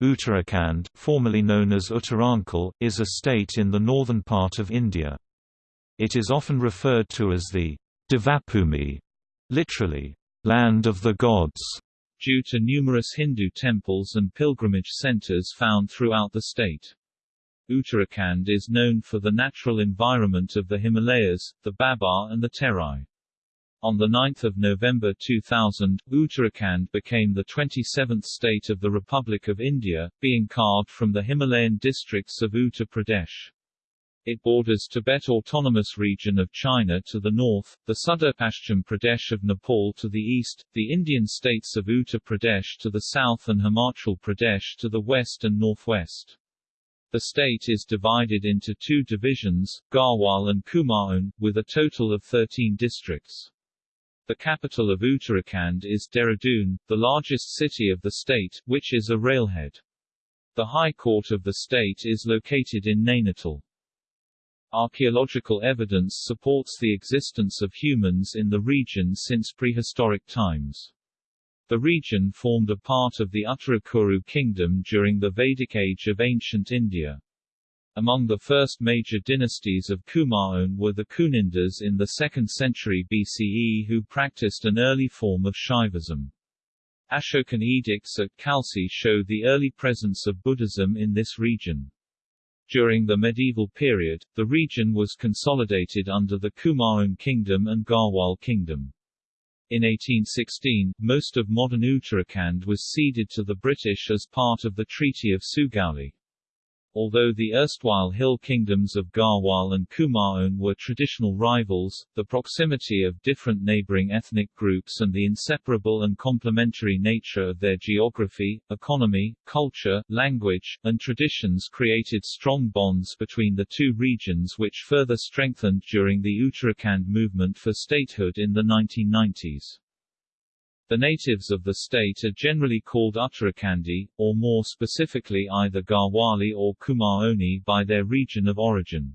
Uttarakhand, formerly known as Uttaranchal, is a state in the northern part of India. It is often referred to as the Devabhoomi, literally, land of the gods, due to numerous Hindu temples and pilgrimage centers found throughout the state. Uttarakhand is known for the natural environment of the Himalayas, the Bhabar and the Terai. On 9 November 2000, Uttarakhand became the 27th state of the Republic of India, being carved from the Himalayan districts of Uttar Pradesh. It borders Tibet Autonomous Region of China to the north, the Sudurpashchim Pradesh of Nepal to the east, the Indian states of Uttar Pradesh to the south and Himachal Pradesh to the west and northwest. The state is divided into two divisions, Garhwal and Kumaon, with a total of 13 districts. The capital of Uttarakhand is Dehradun, the largest city of the state, which is a railhead. The High Court of the state is located in Nainital. Archaeological evidence supports the existence of humans in the region since prehistoric times. The region formed a part of the Uttarakuru kingdom during the Vedic age of ancient India. Among the first major dynasties of Kumaon were the Kunindas in the 2nd century BCE who practiced an early form of Shaivism. Ashokan edicts at Khalsi show the early presence of Buddhism in this region. During the medieval period, the region was consolidated under the Kumaon kingdom and Garhwal kingdom. In 1816, most of modern Uttarakhand was ceded to the British as part of the Treaty of Sugauli. Although the erstwhile hill kingdoms of Garhwal and Kumaon were traditional rivals, the proximity of different neighboring ethnic groups and the inseparable and complementary nature of their geography, economy, culture, language, and traditions created strong bonds between the two regions which further strengthened during the Uttarakhand movement for statehood in the 1990s. The natives of the state are generally called Uttarakhandi, or more specifically either Garhwali or Kumaoni by their region of origin.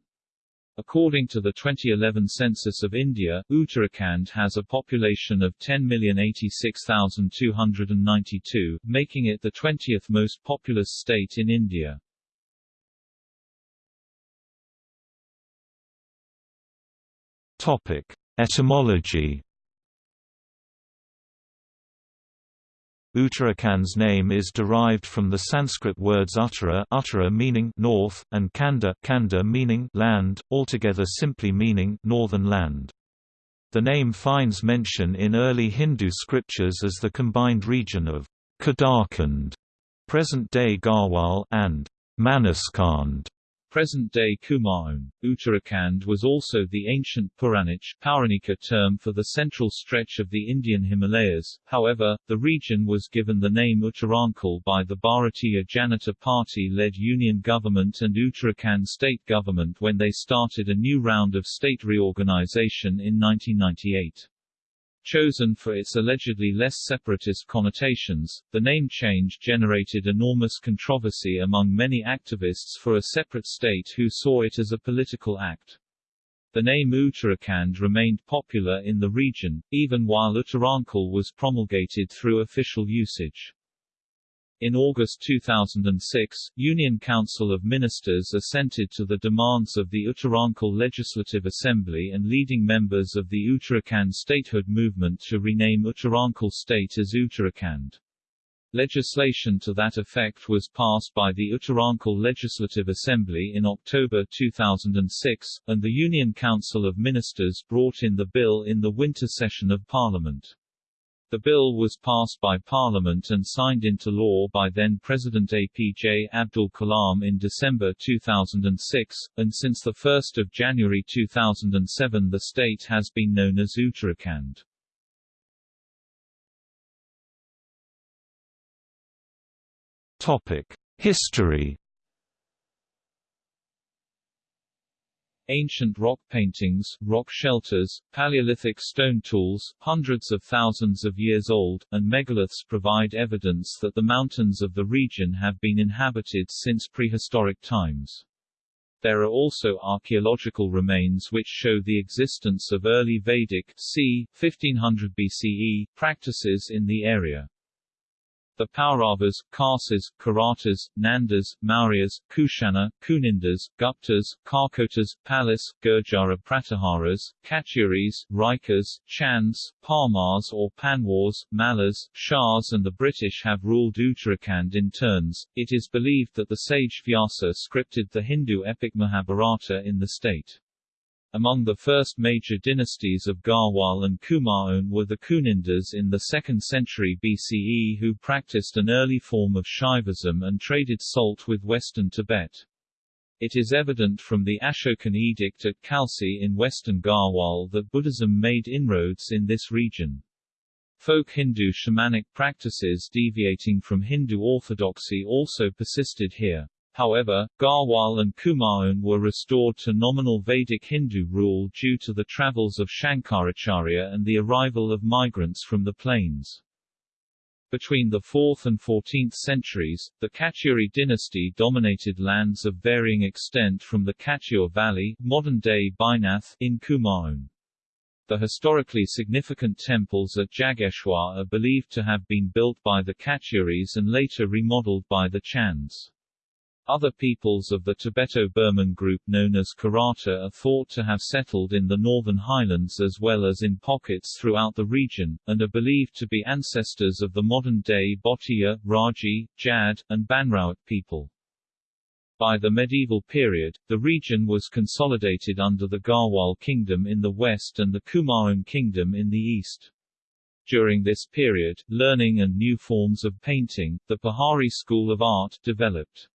According to the 2011 census of India, Uttarakhand has a population of 10,086,292, making it the 20th most populous state in India. Topic: Etymology Uttarakhand's name is derived from the Sanskrit words uttara, uttara meaning north, and kanda, kanda meaning land, altogether simply meaning northern land. The name finds mention in early Hindu scriptures as the combined region of Kedarkhand, present-day Garhwal, and Manaskhand, Present-day Kumaon, Uttarakhand was also the ancient Puranic Pauranika term for the central stretch of the Indian Himalayas, however, the region was given the name Uttaranchal by the Bharatiya Janata Party-led union government and Uttarakhand state government when they started a new round of state reorganization in 1998. Chosen for its allegedly less separatist connotations, the name change generated enormous controversy among many activists for a separate state who saw it as a political act. The name Uttarakhand remained popular in the region, even while Uttaranchal was promulgated through official usage. In August 2006, Union Council of Ministers assented to the demands of the Uttaranchal Legislative Assembly and leading members of the Uttarakhand statehood movement to rename Uttaranchal state as Uttarakhand. Legislation to that effect was passed by the Uttaranchal Legislative Assembly in October 2006, and the Union Council of Ministers brought in the bill in the winter session of Parliament. The bill was passed by Parliament and signed into law by then-President APJ Abdul Kalam in December 2006, and since 1 January 2007 the state has been known as Uttarakhand. History Ancient rock paintings, rock shelters, Paleolithic stone tools, hundreds of thousands of years old, and megaliths provide evidence that the mountains of the region have been inhabited since prehistoric times. There are also archaeological remains which show the existence of early Vedic c. 1500 BCE practices in the area. The Pauravas, Khasis, Karatas, Nandas, Mauryas, Kushana, Kunindas, Guptas, Karkotas, Palas, Gurjara Pratiharas, Katyuris, Raikas, Chands, Parmars or Panwars, Malas, Shahs and the British have ruled Uttarakhand in turns. It is believed that the sage Vyasa scripted the Hindu epic Mahabharata in the state. Among the first major dynasties of Garhwal and Kumaon were the Kunindas in the 2nd century BCE who practiced an early form of Shaivism and traded salt with western Tibet. It is evident from the Ashokan edict at Khalsi in western Garhwal that Buddhism made inroads in this region. Folk Hindu shamanic practices deviating from Hindu orthodoxy also persisted here. However, Garhwal and Kumaon were restored to nominal Vedic Hindu rule due to the travels of Shankaracharya and the arrival of migrants from the plains. Between the 4th and 14th centuries, the Katyuri dynasty dominated lands of varying extent from the Katyur Valley modern-day Baijnath in Kumaon. The historically significant temples at Jageshwar are believed to have been built by the Katyuris and later remodeled by the Chands. Other peoples of the Tibeto-Burman group known as Karata are thought to have settled in the northern highlands as well as in pockets throughout the region, and are believed to be ancestors of the modern-day Bhotiya, Raji, Jad, and Banrawat people. By the medieval period, the region was consolidated under the Garhwal Kingdom in the west and the Kumaon Kingdom in the east. During this period, learning and new forms of painting, the Pahari school of art, developed.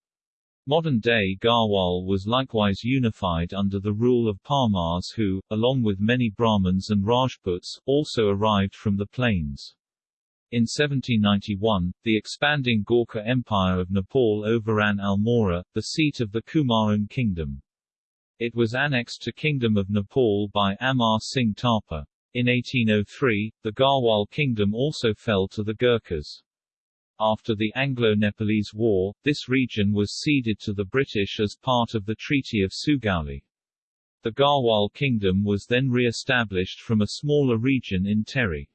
Modern-day Garhwal was likewise unified under the rule of Parmars who, along with many Brahmins and Rajputs, also arrived from the plains. In 1791, the expanding Gorkha Empire of Nepal overran Almora, the seat of the Kumaon kingdom. It was annexed to Kingdom of Nepal by Amar Singh Thapa. In 1803, the Garhwal kingdom also fell to the Gurkhas. After the Anglo-Nepalese War, this region was ceded to the British as part of the Treaty of Sugauli. The Garhwal Kingdom was then re-established from a smaller region in Tehri.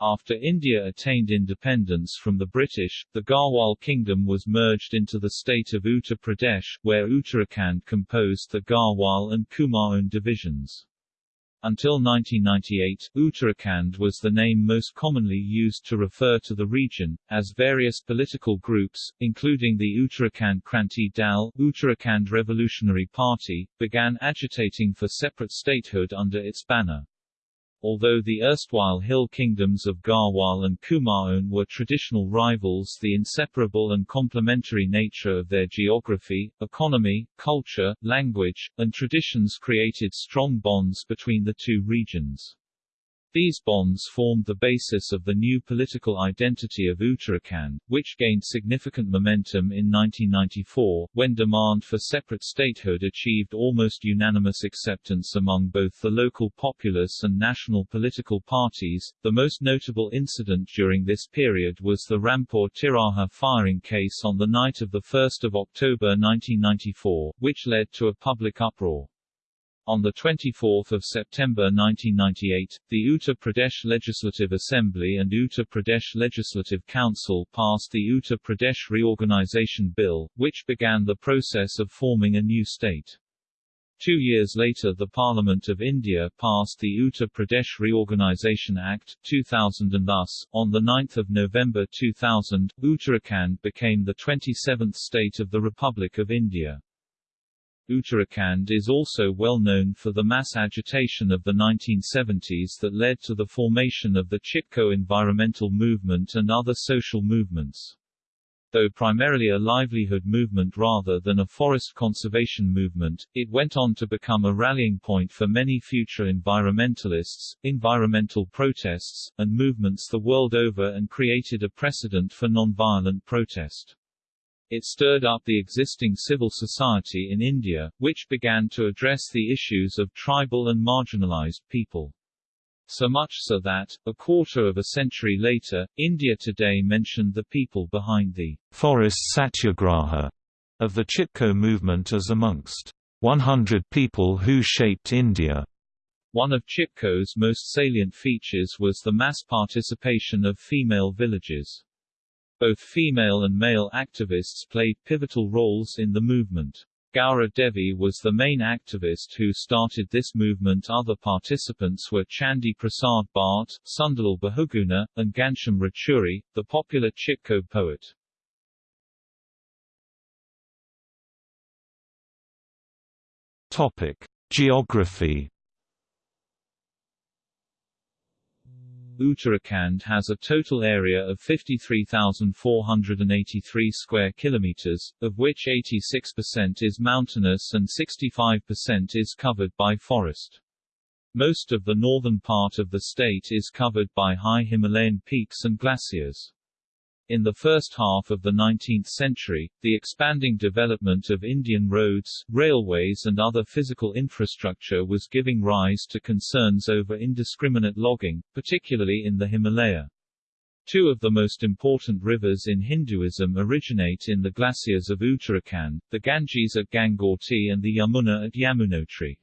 After India attained independence from the British, the Garhwal Kingdom was merged into the state of Uttar Pradesh, where Uttarakhand composed the Garhwal and Kumaon divisions. Until 1998, Uttarakhand was the name most commonly used to refer to the region, as various political groups, including the Uttarakhand Kranti Dal Uttarakhand Revolutionary Party, began agitating for separate statehood under its banner. Although the erstwhile hill kingdoms of Garhwal and Kumaon were traditional rivals the inseparable and complementary nature of their geography, economy, culture, language, and traditions created strong bonds between the two regions. These bonds formed the basis of the new political identity of Uttarakhand, which gained significant momentum in 1994, when demand for separate statehood achieved almost unanimous acceptance among both the local populace and national political parties. The most notable incident during this period was the Rampur Tiraha firing case on the night of 1 October 1994, which led to a public uproar. On 24 September 1998, the Uttar Pradesh Legislative Assembly and Uttar Pradesh Legislative Council passed the Uttar Pradesh Reorganization Bill, which began the process of forming a new state. Two years later the Parliament of India passed the Uttar Pradesh Reorganization Act, 2000 and thus, on 9 November 2000, Uttarakhand became the 27th state of the Republic of India. Uttarakhand is also well known for the mass agitation of the 1970s that led to the formation of the Chipko environmental movement and other social movements. Though primarily a livelihood movement rather than a forest conservation movement, it went on to become a rallying point for many future environmentalists, environmental protests, and movements the world over and created a precedent for nonviolent protest. It stirred up the existing civil society in India, which began to address the issues of tribal and marginalized people. So much so that, a quarter of a century later, India Today mentioned the people behind the forest satyagraha of the Chipko movement as amongst 100 people who shaped India. One of Chipko's most salient features was the mass participation of female villagers. Both female and male activists played pivotal roles in the movement. Gaura Devi was the main activist who started this movement other participants were Chandi Prasad Bhatt, Sunderlal Bahuguna, and Ghanshyam Raturi, the popular Chipko poet. Topic: Geography. Uttarakhand has a total area of 53,483 square kilometers, of which 86% is mountainous and 65% is covered by forest. Most of the northern part of the state is covered by high Himalayan peaks and glaciers. In the first half of the 19th century, the expanding development of Indian roads, railways and other physical infrastructure was giving rise to concerns over indiscriminate logging, particularly in the Himalaya. Two of the most important rivers in Hinduism originate in the glaciers of Uttarakhand, the Ganges at Gangotri and the Yamuna at Yamunotri.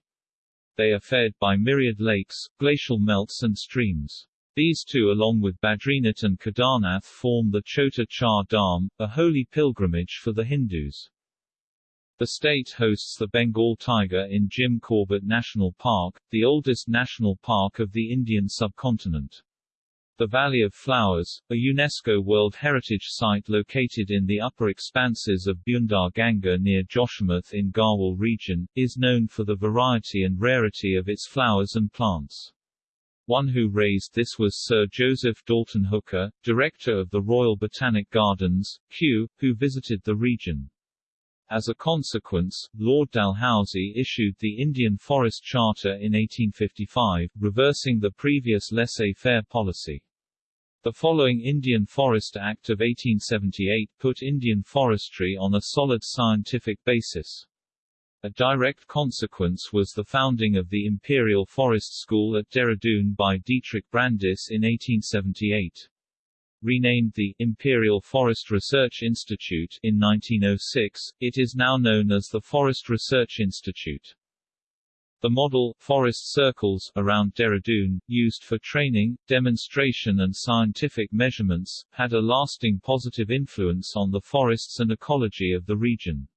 They are fed by myriad lakes, glacial melts and streams. These two along with Badrinath and Kedarnath form the Chota Char Dham, a holy pilgrimage for the Hindus. The state hosts the Bengal tiger in Jim Corbett National Park, the oldest national park of the Indian subcontinent. The Valley of Flowers, a UNESCO World Heritage Site located in the upper expanses of Bundar Ganga near Joshimath in Garhwal region, is known for the variety and rarity of its flowers and plants. One who raised this was Sir Joseph Dalton Hooker, director of the Royal Botanic Gardens, Kew, who visited the region. As a consequence, Lord Dalhousie issued the Indian Forest Charter in 1855, reversing the previous laissez-faire policy. The following Indian Forest Act of 1878 put Indian forestry on a solid scientific basis. A direct consequence was the founding of the Imperial Forest School at Dehradun by Dietrich Brandis in 1878. Renamed the Imperial Forest Research Institute in 1906, it is now known as the Forest Research Institute. The model, forest circles, around Dehradun, used for training, demonstration and scientific measurements, had a lasting positive influence on the forests and ecology of the region.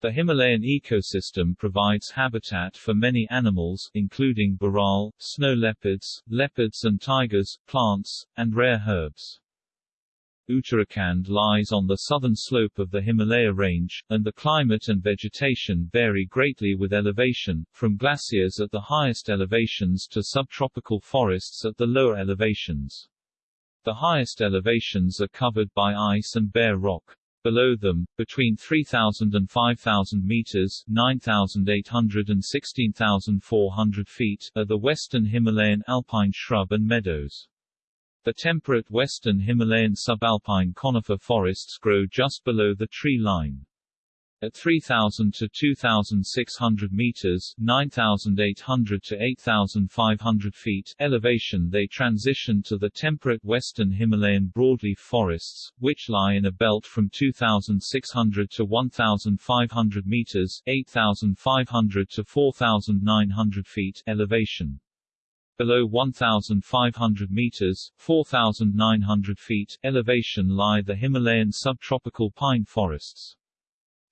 The Himalayan ecosystem provides habitat for many animals, including bharal, snow leopards, leopards and tigers, plants, and rare herbs. Uttarakhand lies on the southern slope of the Himalaya range, and the climate and vegetation vary greatly with elevation, from glaciers at the highest elevations to subtropical forests at the lower elevations. The highest elevations are covered by ice and bare rock. Below them, between 3,000 and 5,000 meters 9,800 and 16,400 feet, are the western Himalayan alpine shrub and meadows. The temperate western Himalayan subalpine conifer forests grow just below the tree line. At 3,000 to 2,600 meters 9,800 to 8,500 feet elevation they transition to the temperate western Himalayan broadleaf forests, which lie in a belt from 2,600 to 1,500 meters 8,500 to 4,900 feet elevation. Below 1,500 meters 4,900 feet elevation lie the Himalayan subtropical pine forests.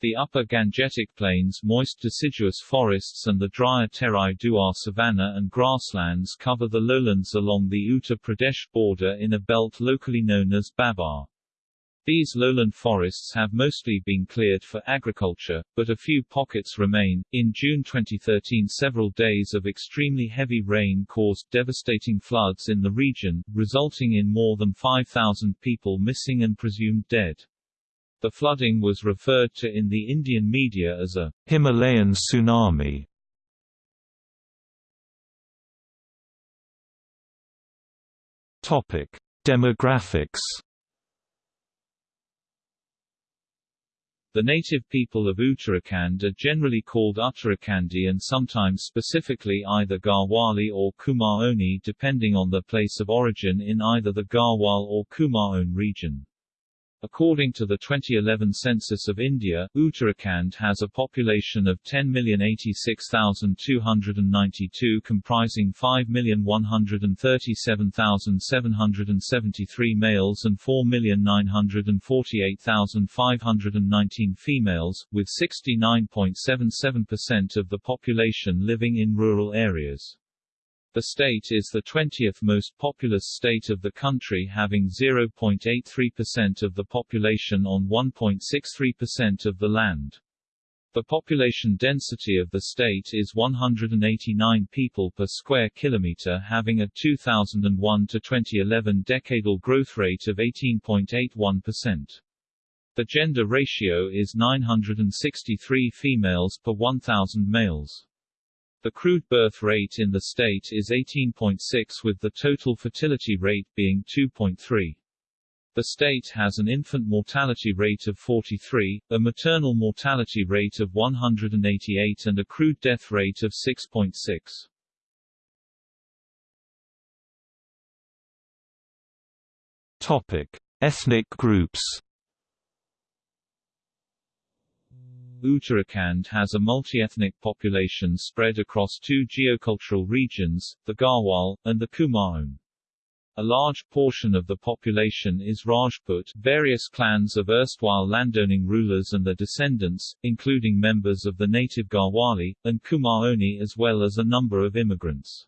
The upper Gangetic plains moist deciduous forests and the drier Terai Duar savanna and grasslands cover the lowlands along the Uttar Pradesh border in a belt locally known as Bhabar. These lowland forests have mostly been cleared for agriculture, but a few pockets remain. In June 2013, several days of extremely heavy rain caused devastating floods in the region, resulting in more than 5,000 people missing and presumed dead. The flooding was referred to in the Indian media as a Himalayan tsunami. Topic: Demographics. The native people of Uttarakhand are generally called Uttarakhandi and sometimes specifically either Garhwali or Kumaoni depending on their place of origin in either the Garhwal or Kumaon region. According to the 2011 census of India, Uttarakhand has a population of 10,086,292 comprising 5,137,773 males and 4,948,519 females, with 69.77% of the population living in rural areas. The state is the 20th most populous state of the country having 0.83% of the population on 1.63% of the land. The population density of the state is 189 people per square kilometer having a 2001 to 2011 decadal growth rate of 18.81%. The gender ratio is 963 females per 1,000 males. The crude birth rate in the state is 18.6 with the total fertility rate being 2.3. The state has an infant mortality rate of 43, a maternal mortality rate of 188 and a crude death rate of 6.6. Topic: Ethnic groups. Uttarakhand has a multi-ethnic population spread across two geocultural regions, the Garhwal, and the Kumaon. A large portion of the population is Rajput various clans of erstwhile landowning rulers and their descendants, including members of the native Garhwali, and Kumaoni as well as a number of immigrants.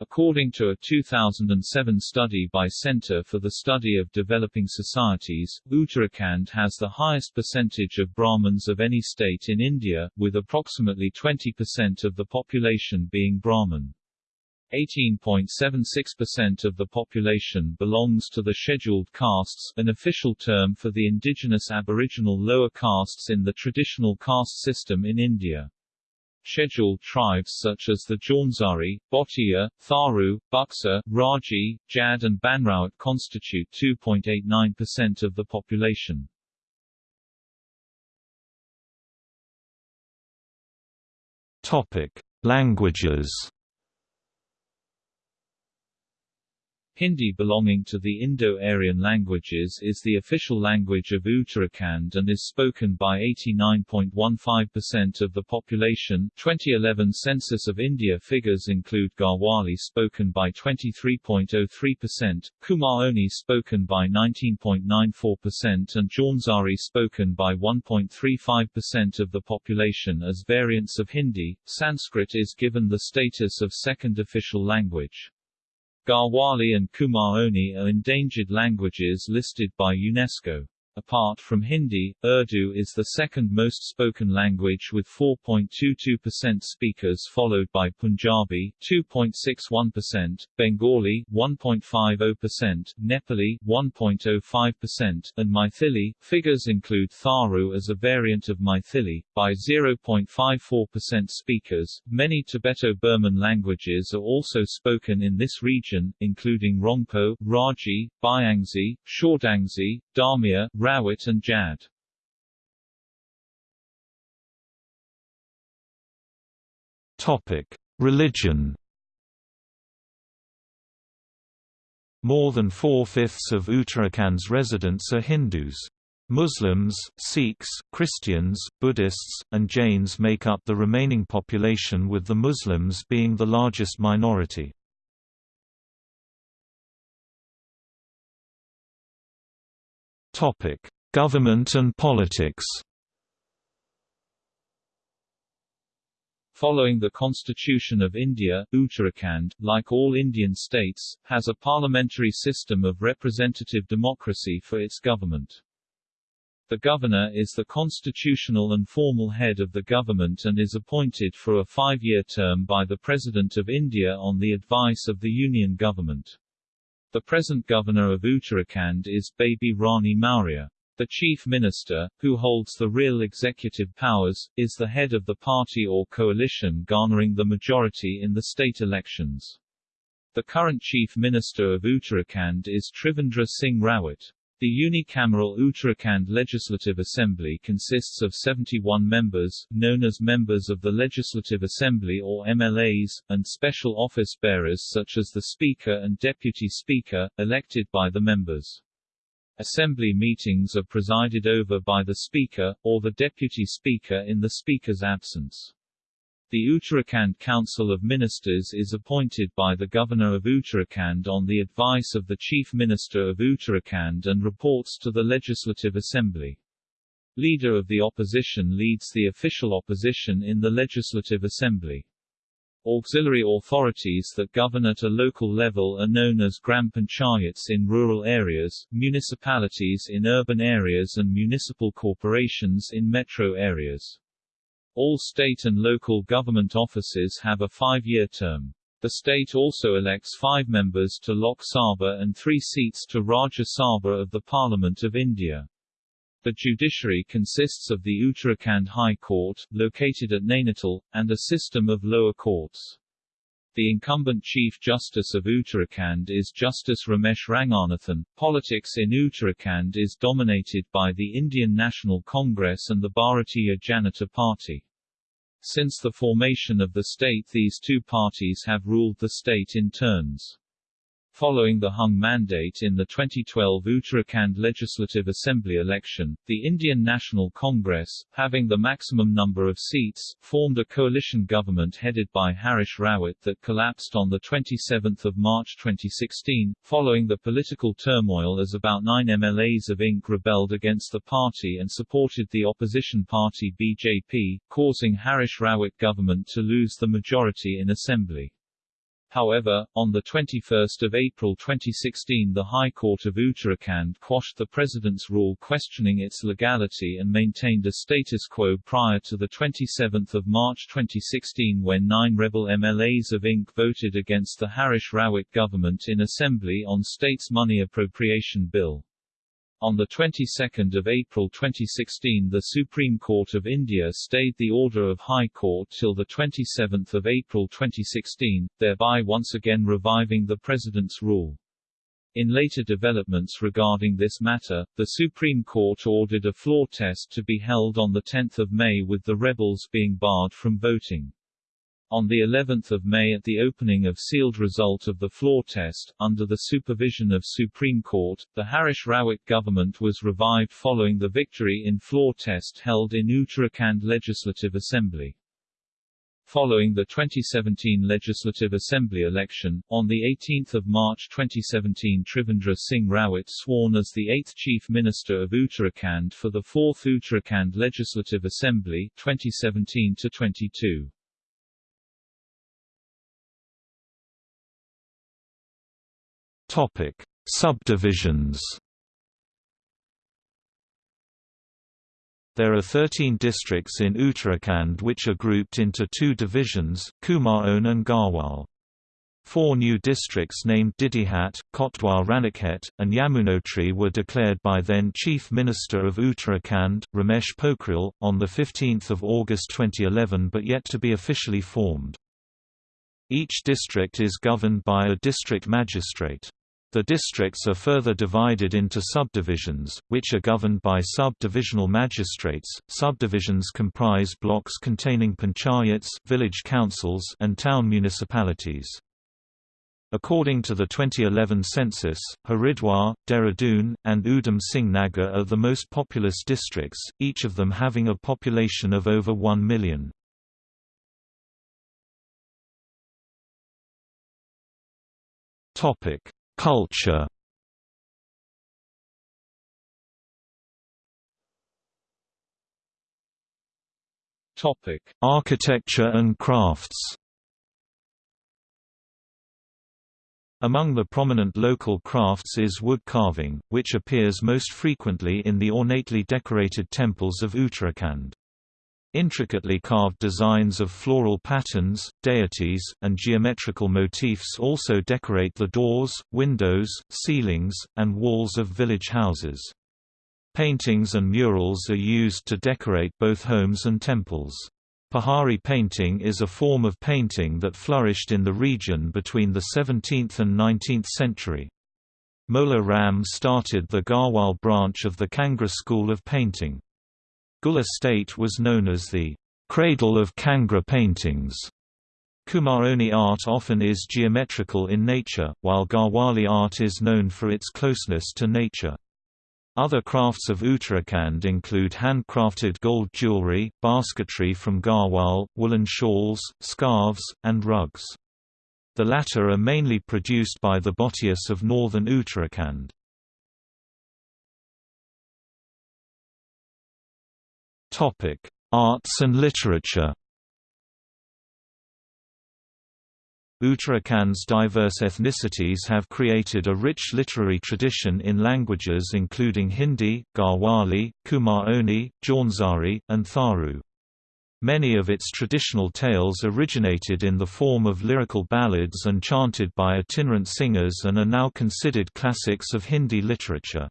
According to a 2007 study by Center for the Study of Developing Societies, Uttarakhand has the highest percentage of Brahmins of any state in India, with approximately 20% of the population being Brahmin. 18.76% of the population belongs to the scheduled castes, an official term for the indigenous aboriginal lower castes in the traditional caste system in India. Scheduled tribes such as the Jaunzari, Bhotia, Tharu, Buxa, Raji, Jad and Banrawat constitute 2.89% of the population. Topic: Languages. Hindi belonging to the Indo-Aryan languages is the official language of Uttarakhand and is spoken by 89.15% of the population. 2011 Census of India figures include Garhwali spoken by 23.03%, Kumaoni spoken by 19.94% and Jaunzari spoken by 1.35% of the population as variants of Hindi. Sanskrit is given the status of second official language. Garhwali and Kumaoni are endangered languages listed by UNESCO. Apart from Hindi, Urdu is the second most spoken language with 4.22% speakers followed by Punjabi 2.61%, Bengali 1.50%, Nepali 1.05%, and Maithili. Figures include Tharu as a variant of Maithili, by 0.54% speakers. Many Tibeto-Burman languages are also spoken in this region, including Rongpo, Raji, Byangzi, Shordangzi, Damia, Rawat and Jad. Topic: Religion. More than four-fifths of Uttarakhand's residents are Hindus. Muslims, Sikhs, Christians, Buddhists, and Jains make up the remaining population with the Muslims being the largest minority. Topic: Government and politics. Following the Constitution of India, Uttarakhand, like all Indian states, has a parliamentary system of representative democracy for its government. The governor is the constitutional and formal head of the government and is appointed for a five-year term by the President of India on the advice of the Union government. The present governor of Uttarakhand is Baby Rani Maurya. The chief minister, who holds the real executive powers, is the head of the party or coalition garnering the majority in the state elections. The current chief minister of Uttarakhand is Trivendra Singh Rawat. The unicameral Uttarakhand Legislative Assembly consists of 71 members, known as members of the Legislative Assembly or MLAs, and special office bearers such as the Speaker and Deputy Speaker, elected by the members. Assembly meetings are presided over by the Speaker, or the Deputy Speaker in the Speaker's absence. The Uttarakhand Council of Ministers is appointed by the Governor of Uttarakhand on the advice of the Chief Minister of Uttarakhand and reports to the Legislative Assembly. Leader of the opposition leads the official opposition in the Legislative Assembly. Auxiliary authorities that govern at a local level are known as gram panchayats in rural areas, municipalities in urban areas and municipal corporations in metro areas. All state and local government offices have a five-year term. The state also elects five members to Lok Sabha and three seats to Rajya Sabha of the Parliament of India. The judiciary consists of the Uttarakhand High Court, located at Nainital, and a system of lower courts. The incumbent Chief Justice of Uttarakhand is Justice Ramesh Ranganathan. Politics in Uttarakhand is dominated by the Indian National Congress and the Bharatiya Janata Party. Since the formation of the state these two parties have ruled the state in turns. Following the hung mandate in the 2012 Uttarakhand Legislative Assembly election, the Indian National Congress, having the maximum number of seats, formed a coalition government headed by Harish Rawat that collapsed on 27 March 2016, following the political turmoil as about nine MLAs of INC rebelled against the party and supported the opposition party BJP, causing Harish Rawat government to lose the majority in Assembly. However, on 21 April 2016 the High Court of Uttarakhand quashed the President's rule questioning its legality and maintained a status quo prior to 27 March 2016 when nine rebel MLAs of INC voted against the Harish Rawat government in Assembly on State's Money Appropriation Bill. On the 22nd of April 2016 the Supreme Court of India stayed the order of High Court till the 27th of April 2016, thereby once again reviving the President's rule. In later developments regarding this matter, the Supreme Court ordered a floor test to be held on 10 May with the rebels being barred from voting. On the 11th of May at the opening of sealed result of the floor test, under the supervision of Supreme Court, the Harish Rawat government was revived following the victory in floor test held in Uttarakhand Legislative Assembly. Following the 2017 Legislative Assembly election, on 18 March 2017 Trivendra Singh Rawat sworn as the eighth Chief Minister of Uttarakhand for the 4th Uttarakhand Legislative Assembly 2017-22. Topic: Subdivisions. There are 13 districts in Uttarakhand which are grouped into two divisions, Kumaon and Garhwal. Four new districts named Didihat, Kotdwar Ranikhet, and Yamunotri were declared by then Chief Minister of Uttarakhand, Ramesh Pokhriyal, on 15 August 2011 but yet to be officially formed. Each district is governed by a district magistrate. The districts are further divided into subdivisions, which are governed by sub-divisional magistrates. Subdivisions comprise blocks containing panchayats, village councils, and town municipalities. According to the 2011 census, Haridwar, Dehradun, and Udham Singh Nagar are the most populous districts, each of them having a population of over 1 million. Topic: Culture Topic: Architecture and crafts. Among the prominent local crafts is wood carving, which appears most frequently in the ornately decorated temples of Uttarakhand. Intricately carved designs of floral patterns, deities, and geometrical motifs also decorate the doors, windows, ceilings, and walls of village houses. Paintings and murals are used to decorate both homes and temples. Pahari painting is a form of painting that flourished in the region between the 17th and 19th century. Mola Ram started the Garhwal branch of the Kangra school of painting. Gul estate was known as the cradle of Kangra paintings. Kumaoni art often is geometrical in nature, while Garhwali art is known for its closeness to nature. Other crafts of Uttarakhand include handcrafted gold jewellery, basketry from Garhwal, woolen shawls, scarves, and rugs. The latter are mainly produced by the Bhotias of northern Uttarakhand. Arts and literature Uttarakhand's diverse ethnicities have created a rich literary tradition in languages including Hindi, Garhwali, Kumaoni, Jaunzari, and Tharu. Many of its traditional tales originated in the form of lyrical ballads and chanted by itinerant singers and are now considered classics of Hindi literature.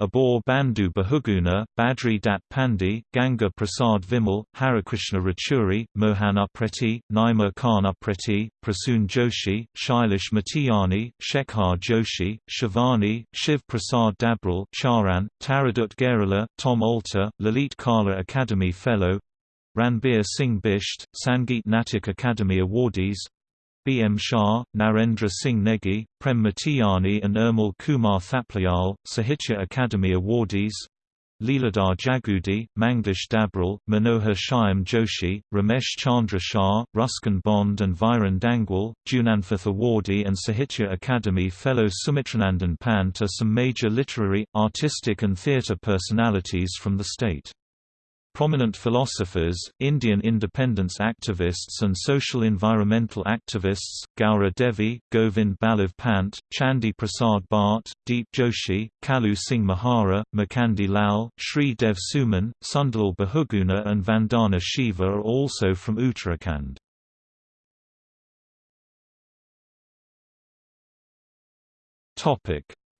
Abodh Bandhu Bahuguna, Badri Datt Pandey, Ganga Prasad Vimal, Harikrishna Rachuri, Mohan Upreti, Naima Khan Upreti, Prasoon Joshi, Shailesh Matiyani, Shekhar Joshi, Shivani, Shiv Prasad Dabral Charan, Taradutt Gairola, Tom Alter, Lalit Kala Akademi Fellow Ranbir Singh Bisht, Sangeet Natak Akademi Awardees B. M. Shah, Narendra Singh Negi, Prem Matiyani and Urmil Kumar Thapliyal, Sahitya Akademi Awardees Leeladhar Jagoori, Manglesh Dabral, Manohar Shyam Joshi, Ramesh Chandra Shah, Ruskin Bond and Viren Dangwal, Jnanpith Awardee and Sahitya Akademi Fellow Sumitranandan Pant are some major literary, artistic and theatre personalities from the state. Prominent philosophers, Indian independence activists and social environmental activists, Gaura Devi, Govind Ballabh Pant, Chandi Prasad Bhatt, Deep Joshi, Kalu Singh Mahara, Mukandi Lal, Sri Dev Suman, Sunderlal Bahuguna and Vandana Shiva are also from Uttarakhand.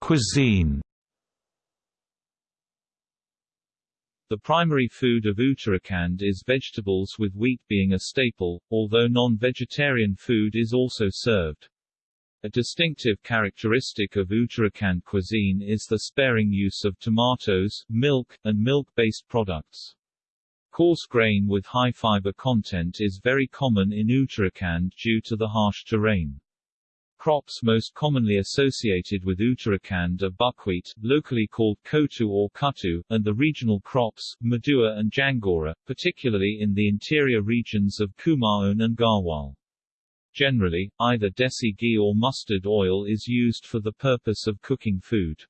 Cuisine The primary food of Uttarakhand is vegetables with wheat being a staple, although non-vegetarian food is also served. A distinctive characteristic of Uttarakhand cuisine is the sparing use of tomatoes, milk, and milk-based products. Coarse grain with high fiber content is very common in Uttarakhand due to the harsh terrain. Crops most commonly associated with Uttarakhand are buckwheat, locally called kotu or kuttu, and the regional crops, madua and jangora, particularly in the interior regions of Kumaon and Garhwal. Generally, either desi ghee or mustard oil is used for the purpose of cooking food.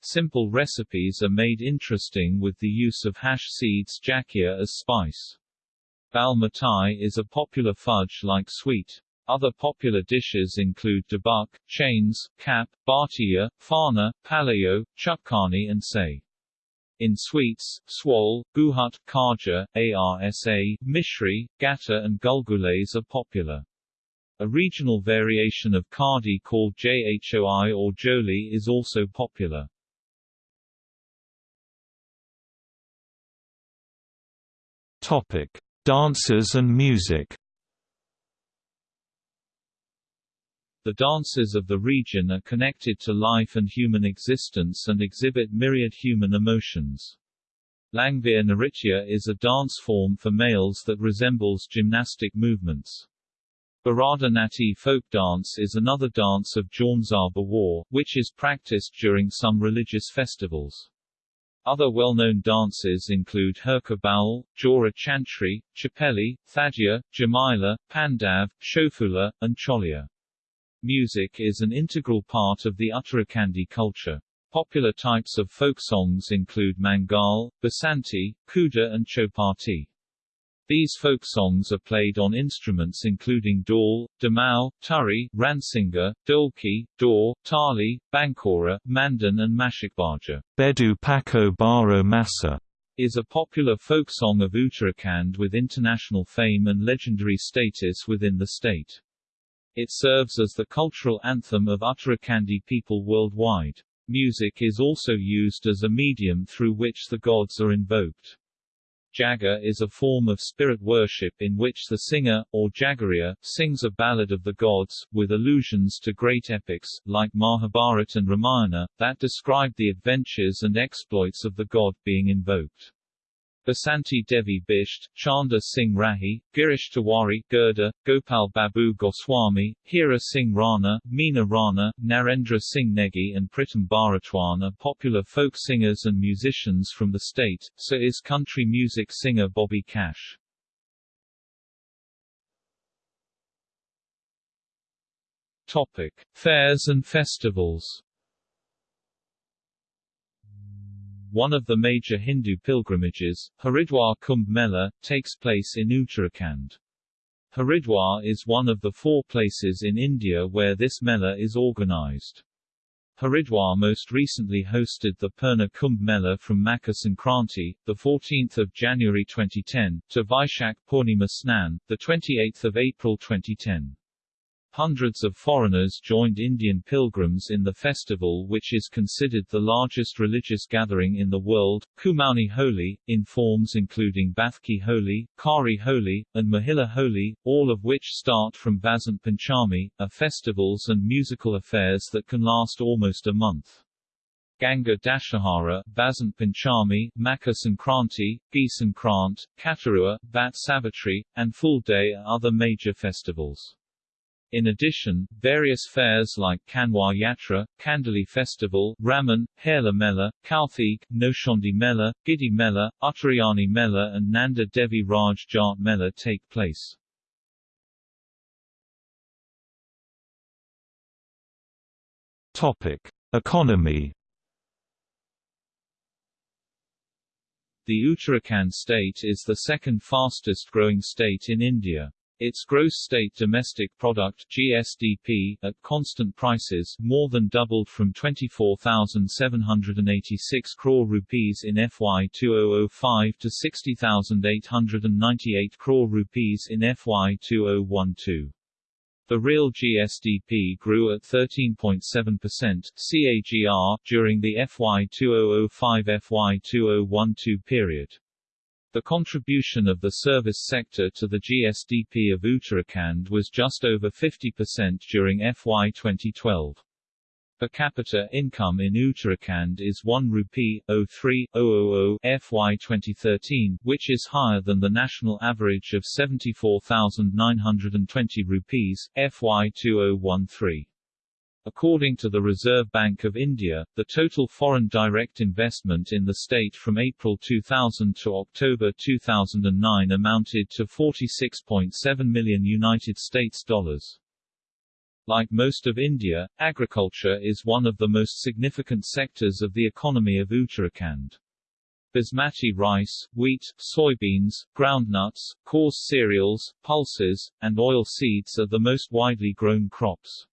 Simple recipes are made interesting with the use of hash seeds jakia as spice. Bal mithai is a popular fudge-like sweet. Other popular dishes include dubuk, chains, kap, bhatia, fana, palayo, chutkani and say. In sweets, swal, guhut, khaja, arsa, mishri, gatta and gulgules are popular. A regional variation of khadi called jhoi or joli is also popular. Topic: Dances and music. The dances of the region are connected to life and human existence and exhibit myriad human emotions. Langvir Nritya is a dance form for males that resembles gymnastic movements. Bharatanaty folk dance is another dance of Jaunzar Bawar, which is practiced during some religious festivals. Other well-known dances include Hurka Baul, Jora Chantri, Chapeli, Thadia, Jamila, Pandav, Shofula, and Cholia. Music is an integral part of the Uttarakhandi culture. Popular types of folk songs include Mangal, Basanti, Kuda and Chopati. These folk songs are played on instruments including dhol, damau, turi, ransinga, dholki, dor, tali, bankora, mandan and mashikbaja. Bedu Pako Baro Masa is a popular folk song of Uttarakhand with international fame and legendary status within the state. It serves as the cultural anthem of Uttarakhandi people worldwide. Music is also used as a medium through which the gods are invoked. Jaga is a form of spirit worship in which the singer, or Jagariya, sings a ballad of the gods, with allusions to great epics, like Mahabharata and Ramayana, that describe the adventures and exploits of the god being invoked. Basanti Devi Bisht, Chanda Singh Rahi, Girish Tiwari Girda, Gopal Babu Goswami, Hira Singh Rana, Meena Rana, Narendra Singh Negi and Pritam Bharatwan are popular folk singers and musicians from the state, so is country music singer Bobby Cash. Topic. Fairs and festivals One of the major Hindu pilgrimages, Haridwar Kumbh Mela, takes place in Uttarakhand. Haridwar is one of the four places in India where this Mela is organized. Haridwar most recently hosted the Purna Kumbh Mela from Makar Sankranti, 14 January 2010, to Vaishak Purnima Snan, 28 April 2010. Hundreds of foreigners joined Indian pilgrims in the festival which is considered the largest religious gathering in the world, Kumaoni Holi, in forms including Baithki Holi, Khari Holi, and Mahila Holi, all of which start from Vasant Panchami, are festivals and musical affairs that can last almost a month. Ganga Dashahara, Vasant Panchami, Makar Sankranti, Sankrant, Khatarua, Vat Savitri, and Phul Dei are other major festivals. In addition, various fairs like Kanwar Yatra, Kandali Festival, Ramman, Hela Mela, Kauthig, Nauchandi Mela, Gidi Mela, Uttarayani Mela and Nanda Devi Raj Jat Mela take place. Topic: Economy. The Uttarakhand state is the second fastest growing state in India. Its gross state domestic product GSDP at constant prices more than doubled from 24,786 crore rupees in FY 2005 to 60,898 crore rupees in FY 2012. The real GSDP grew at 13.7% CAGR during the FY 2005-FY 2012 period. The contribution of the service sector to the GSDP of Uttarakhand was just over 50% during FY 2012. Per capita income in Uttarakhand is 1 rupee 03000 FY 2013, which is higher than the national average of 74,920 rupees FY 2013. According to the Reserve Bank of India, the total foreign direct investment in the state from April 2000 to October 2009 amounted to 46.7 million United States dollars. Like most of India, agriculture is one of the most significant sectors of the economy of Uttarakhand. Basmati rice, wheat, soybeans, groundnuts, coarse cereals, pulses, and oil seeds are the most widely grown crops.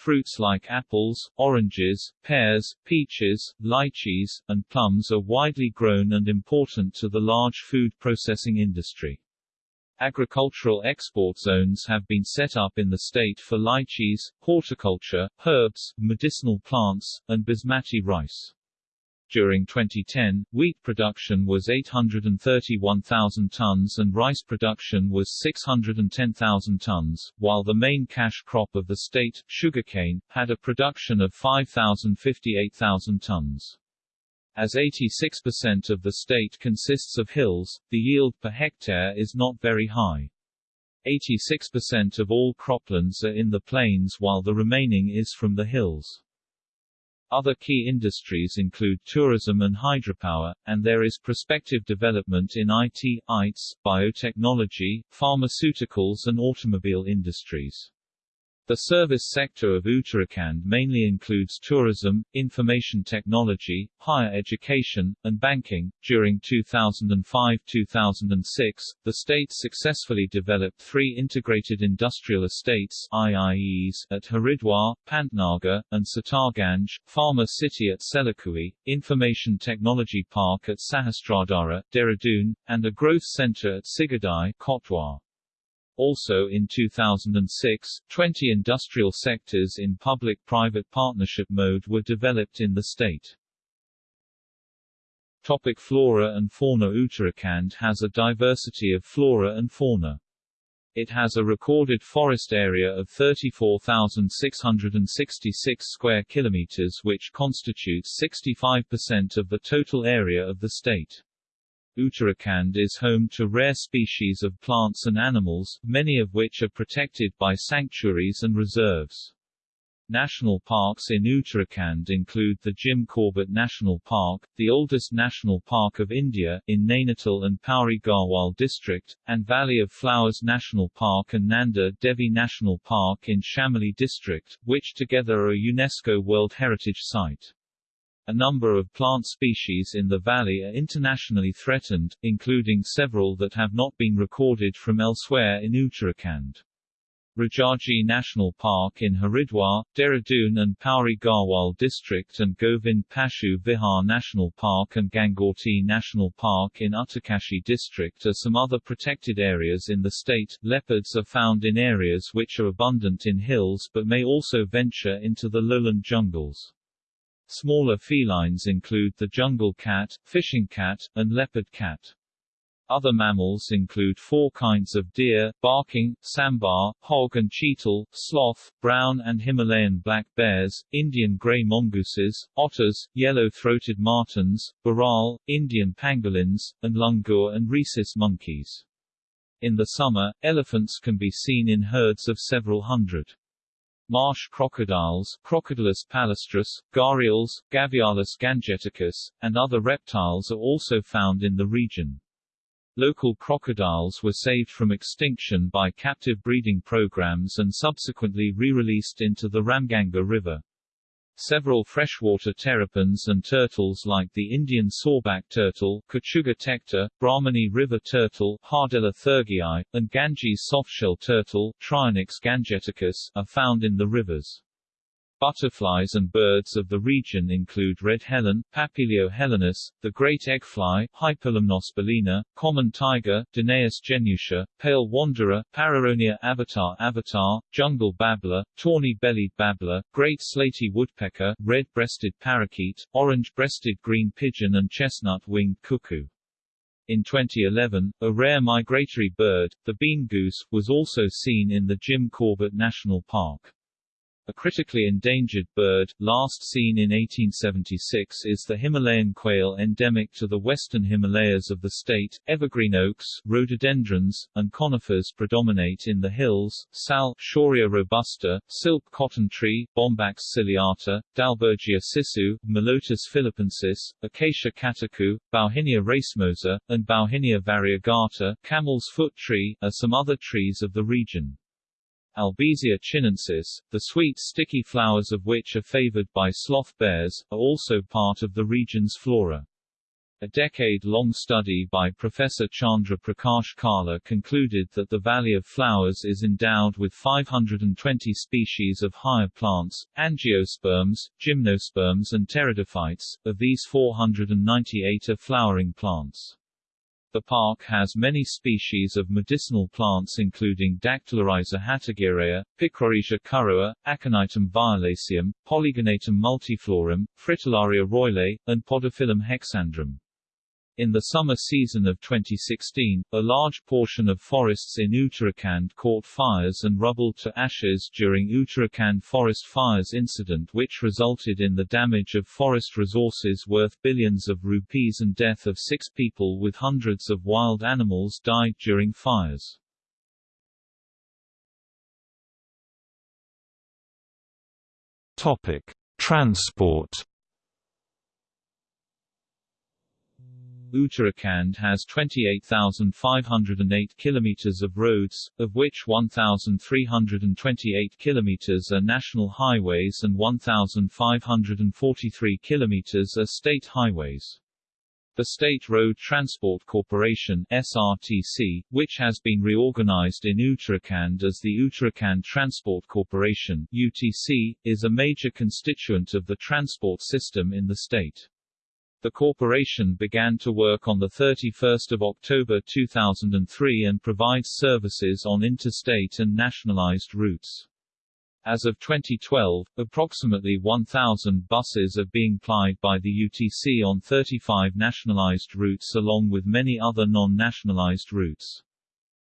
Fruits like apples, oranges, pears, peaches, lychees, and plums are widely grown and important to the large food processing industry. Agricultural export zones have been set up in the state for lychees, horticulture, herbs, medicinal plants, and basmati rice. During 2010, wheat production was 831,000 tons and rice production was 610,000 tons, while the main cash crop of the state, sugarcane, had a production of 5,058,000 tons. As 86% of the state consists of hills, the yield per hectare is not very high. 86% of all croplands are in the plains while the remaining is from the hills. Other key industries include tourism and hydropower, and there is prospective development in IT, ITS, biotechnology, pharmaceuticals and automobile industries. The service sector of Uttarakhand mainly includes tourism, information technology, higher education, and banking. During 2005-2006, the state successfully developed three integrated industrial estates IIEs at Haridwar, Pantnagar, and Sitarganj, Pharma City at Selakui, Information Technology Park at Sahasradhara, Dehradun, and a growth center at Sigaddi, Kotdwar. Also in 2006, 20 industrial sectors in public-private partnership mode were developed in the state. Topic flora and fauna Uttarakhand has a diversity of flora and fauna. It has a recorded forest area of 34,666 square kilometers which constitutes 65% of the total area of the state. Uttarakhand is home to rare species of plants and animals, many of which are protected by sanctuaries and reserves. National parks in Uttarakhand include the Jim Corbett National Park, the oldest national park of India, in Nainital and Pauri Garhwal district, and Valley of Flowers National Park and Nanda Devi National Park in Chamoli district, which together are a UNESCO World Heritage Site. A number of plant species in the valley are internationally threatened, including several that have not been recorded from elsewhere in Uttarakhand. Rajaji National Park in Haridwar, Dehradun and Pauri Garhwal District and Govind Pashu Vihar National Park and Gangotri National Park in Uttarkashi District are some other protected areas in the state. Leopards are found in areas which are abundant in hills but may also venture into the lowland jungles. Smaller felines include the jungle cat, fishing cat, and leopard cat. Other mammals include four kinds of deer, barking, sambar, hog and cheetal, sloth, brown and Himalayan black bears, Indian grey mongooses, otters, yellow-throated martens, bharal, Indian pangolins, and langur and rhesus monkeys. In the summer, elephants can be seen in herds of several hundred. Marsh crocodiles Crocodylus palustris, gharials, Gavialis gangeticus, and other reptiles are also found in the region. Local crocodiles were saved from extinction by captive breeding programs and subsequently re-released into the Ramganga River. Several freshwater terrapins and turtles like the Indian sawback turtle Kachuga tecta, Brahmani river turtle Hardella thurjii, and Ganges softshell turtle Trionyx gangeticus are found in the rivers. Butterflies and birds of the region include red Helen, Papilio helenus, the great eggfly, Hypolimnas bolina, common tiger, Danaus genutia, pale wanderer, Pareronia avatar avatar, jungle babbler, tawny-bellied babbler, great slaty woodpecker, red-breasted parakeet, orange-breasted green pigeon and chestnut-winged cuckoo. In 2011, a rare migratory bird, the bean goose, was also seen in the Jim Corbett National Park. A critically endangered bird, last seen in 1876 is the Himalayan quail endemic to the western Himalayas of the state. Evergreen oaks, rhododendrons, and conifers predominate in the hills, sal, Shorea robusta, silk cotton tree, Bombax ciliata, Dalbergia sissoo, Mallotus philippensis, Acacia catechu, Bauhinia racemosa, and Bauhinia variegata, camel's foot tree, are some other trees of the region. Albizia chinensis, the sweet sticky flowers of which are favored by sloth bears, are also part of the region's flora. A decade-long study by Professor Chandra Prakash Kala concluded that the Valley of Flowers is endowed with 520 species of higher plants, angiosperms, gymnosperms and pteridophytes, of these 498 are flowering plants. The park has many species of medicinal plants including Dactylorhiza hatagirrea, Picrorhiza kurrooa, Aconitum violaceum, Polygonatum multiflorum, Fritillaria royle, and Podophyllum hexandrum. In the summer season of 2016, a large portion of forests in Uttarakhand caught fires and rubble to ashes during Uttarakhand forest fires incident which resulted in the damage of forest resources worth billions of rupees and death of six people with hundreds of wild animals died during fires. Topic. Transport Uttarakhand has 28,508 kilometers of roads, of which 1,328 kilometers are national highways and 1,543 kilometers are state highways. The State Road Transport Corporation SRTC, which has been reorganized in Uttarakhand as the Uttarakhand Transport Corporation UTC, is a major constituent of the transport system in the state. The corporation began to work on 31 October 2003 and provides services on interstate and nationalized routes. As of 2012, approximately 1,000 buses are being plied by the UTC on 35 nationalized routes along with many other non-nationalized routes.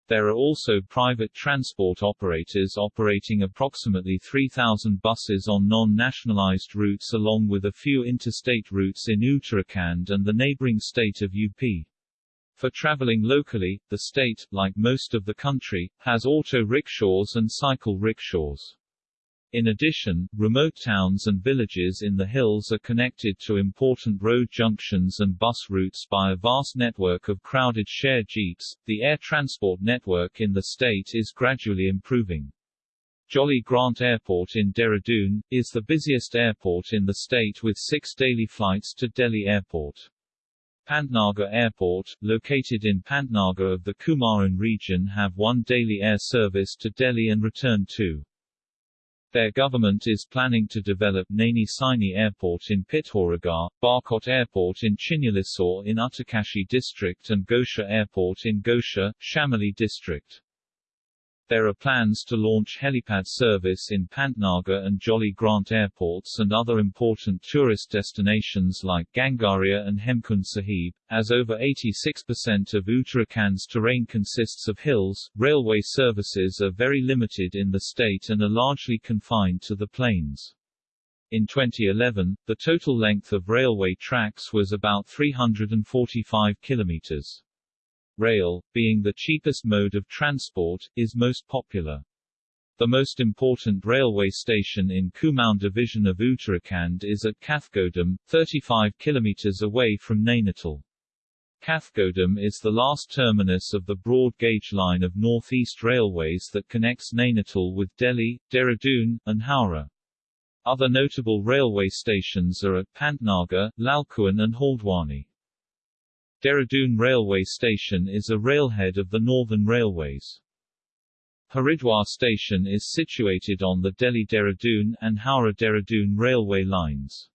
There are also private transport operators operating approximately 3,000 buses on non-nationalized routes along with a few interstate routes in Uttarakhand and the neighboring state of UP. For traveling locally, the state, like most of the country, has auto rickshaws and cycle rickshaws. In addition, remote towns and villages in the hills are connected to important road junctions and bus routes by a vast network of crowded share jeeps. The air transport network in the state is gradually improving. Jolly Grant Airport in Dehradun, is the busiest airport in the state with six daily flights to Delhi Airport. Pantnagar Airport, located in Pantnagar of the Kumaon region have one daily air service to Delhi and return to. Their government is planning to develop Naini Saini Airport in Pithoragarh, Barkot Airport in Chinyalisaur in Uttarkashi district and Gauchar Airport in Gauchar, Chamoli district. There are plans to launch helipad service in Pantnagar and Jolly Grant airports and other important tourist destinations like Ghangaria and Hemkund Sahib. As over 86% of Uttarakhand's terrain consists of hills, railway services are very limited in the state and are largely confined to the plains. In 2011, the total length of railway tracks was about 345 kilometers rail, being the cheapest mode of transport, is most popular. The most important railway station in Kumaon division of Uttarakhand is at Kathgodam, 35 km away from Nainital. Kathgodam is the last terminus of the broad gauge line of North East Railways that connects Nainital with Delhi, Dehradun, and Howrah. Other notable railway stations are at Pantnagar, Lalkuan and Haldwani. Dehradun Railway Station is a railhead of the Northern Railways. Haridwar Station is situated on the Delhi-Dehradun and Howrah-Dehradun railway lines.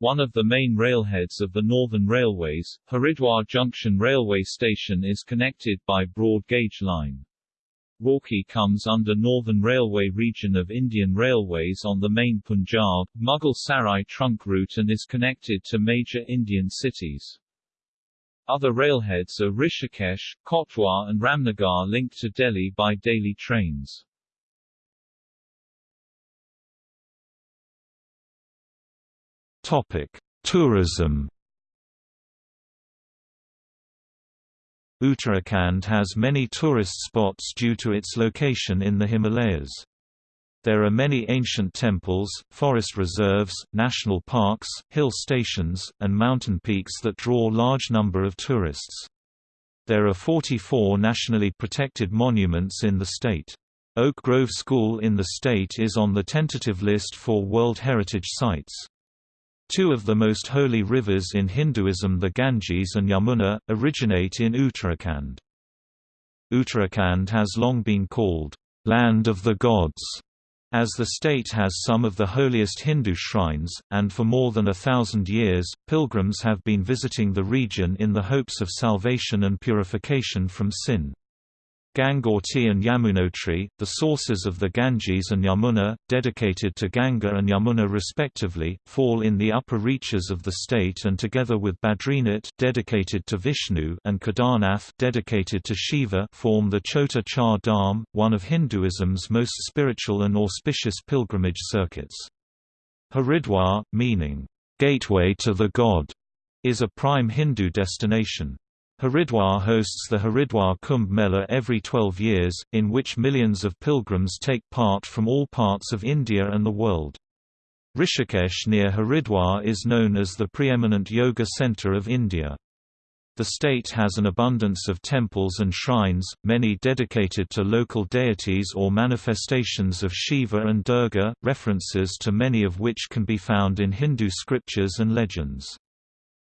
One of the main railheads of the Northern Railways, Haridwar Junction Railway Station is connected by broad gauge line. Roorkee comes under Northern Railway region of Indian Railways on the main Punjab, Mughal Sarai trunk route and is connected to major Indian cities. Other railheads are Rishikesh, Kotdwar and Ramnagar linked to Delhi by daily trains. Topic: Tourism. Uttarakhand has many tourist spots due to its location in the Himalayas. There are many ancient temples, forest reserves, national parks, hill stations, and mountain peaks that draw large number of tourists. There are 44 nationally protected monuments in the state. Oak Grove School in the state is on the tentative list for World Heritage Sites. Two of the most holy rivers in Hinduism the Ganges and Yamuna, originate in Uttarakhand. Uttarakhand has long been called, "...land of the gods", as the state has some of the holiest Hindu shrines, and for more than a thousand years, pilgrims have been visiting the region in the hopes of salvation and purification from sin. Gangotri and Yamunotri, the sources of the Ganges and Yamuna, dedicated to Ganga and Yamuna respectively, fall in the upper reaches of the state and together with Badrinath dedicated to Vishnu and Kedarnath dedicated to Shiva form the Chota Char Dham, one of Hinduism's most spiritual and auspicious pilgrimage circuits. Haridwar, meaning, "...gateway to the god", is a prime Hindu destination. Haridwar hosts the Haridwar Kumbh Mela every 12 years, in which millions of pilgrims take part from all parts of India and the world. Rishikesh near Haridwar is known as the preeminent yoga centre of India. The state has an abundance of temples and shrines, many dedicated to local deities or manifestations of Shiva and Durga, references to many of which can be found in Hindu scriptures and legends.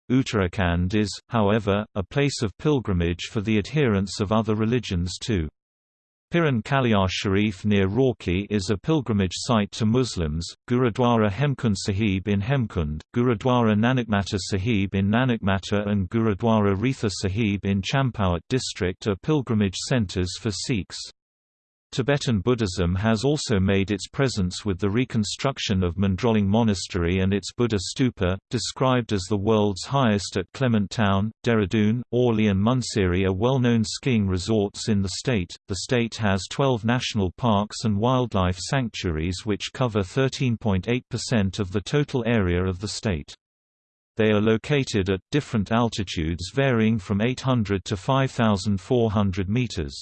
Uttarakhand is, however, a place of pilgrimage for the adherents of other religions too. Piran Kaliar Sharif near Roorkee is a pilgrimage site to Muslims, Gurudwara Hemkund Sahib in Hemkund, Gurudwara Nanakmata Sahib in Nanakmata and Gurudwara Retha Sahib in Champawat district are pilgrimage centres for Sikhs. Tibetan Buddhism has also made its presence with the reconstruction of Mindrolling Monastery and its Buddha stupa, described as the world's highest at Clement Town, Dehradun, Auli and Munsiari are well-known skiing resorts in the state. The state has 12 national parks and wildlife sanctuaries which cover 13.8% of the total area of the state. They are located at different altitudes varying from 800 to 5,400 meters.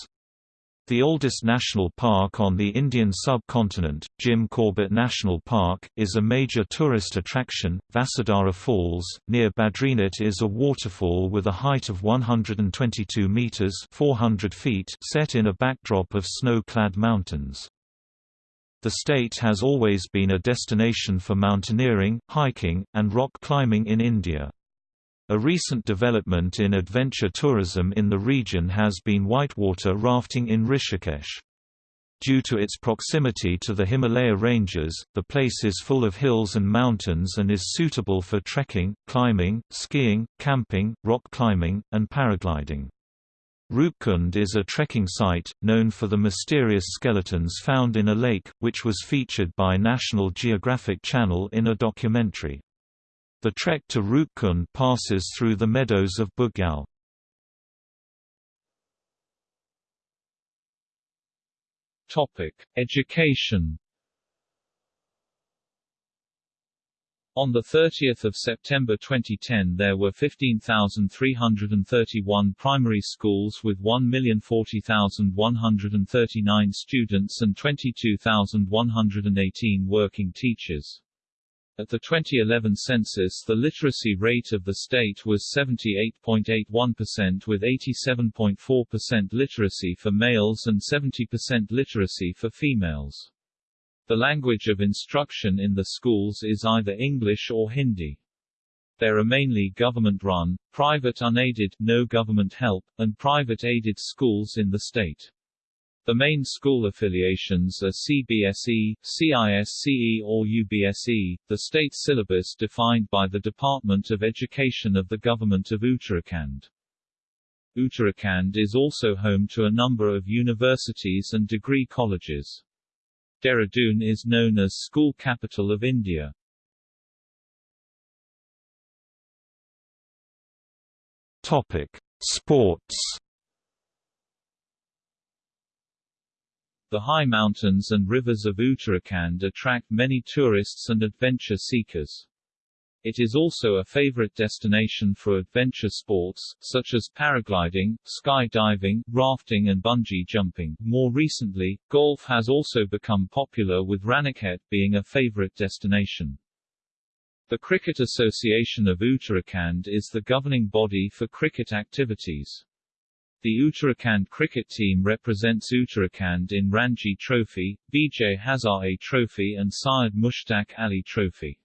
The oldest national park on the Indian subcontinent, Jim Corbett National Park, is a major tourist attraction. Vasudhara Falls, near Badrinath is a waterfall with a height of 122 meters (400 feet) set in a backdrop of snow-clad mountains. The state has always been a destination for mountaineering, hiking, and rock climbing in India. A recent development in adventure tourism in the region has been whitewater rafting in Rishikesh. Due to its proximity to the Himalaya ranges, the place is full of hills and mountains and is suitable for trekking, climbing, skiing, camping, rock climbing, and paragliding. Roopkund is a trekking site, known for the mysterious skeletons found in a lake, which was featured by National Geographic Channel in a documentary. The trek to Roopkund passes through the meadows of Bugyal. Education On 30 September 2010 there were 15,331 primary schools with 1,040,139 students and 22,118 working teachers. At the 2011 census the literacy rate of the state was 78.81% with 87.4% literacy for males and 70% literacy for females. The language of instruction in the schools is either English or Hindi. There are mainly government-run, private unaided no government help, and private aided schools in the state. The main school affiliations are CBSE, CISCE or UBSE, the state syllabus defined by the Department of Education of the Government of Uttarakhand. Uttarakhand is also home to a number of universities and degree colleges. Dehradun is known as School Capital of India. Topic: Sports. The high mountains and rivers of Uttarakhand attract many tourists and adventure seekers. It is also a favorite destination for adventure sports, such as paragliding, skydiving, rafting and bungee jumping. More recently, golf has also become popular with Ranikhet being a favorite destination. The Cricket Association of Uttarakhand is the governing body for cricket activities. The Uttarakhand cricket team represents Uttarakhand in Ranji Trophy, Vijay Hazare Trophy and Syed Mushtaq Ali Trophy.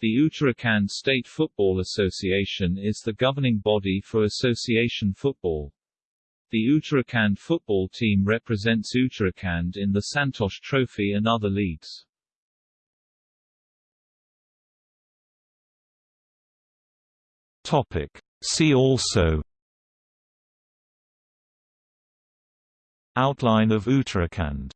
The Uttarakhand State Football Association is the governing body for association football. The Uttarakhand football team represents Uttarakhand in the Santosh Trophy and other leagues. Topic. See also Outline of Uttarakhand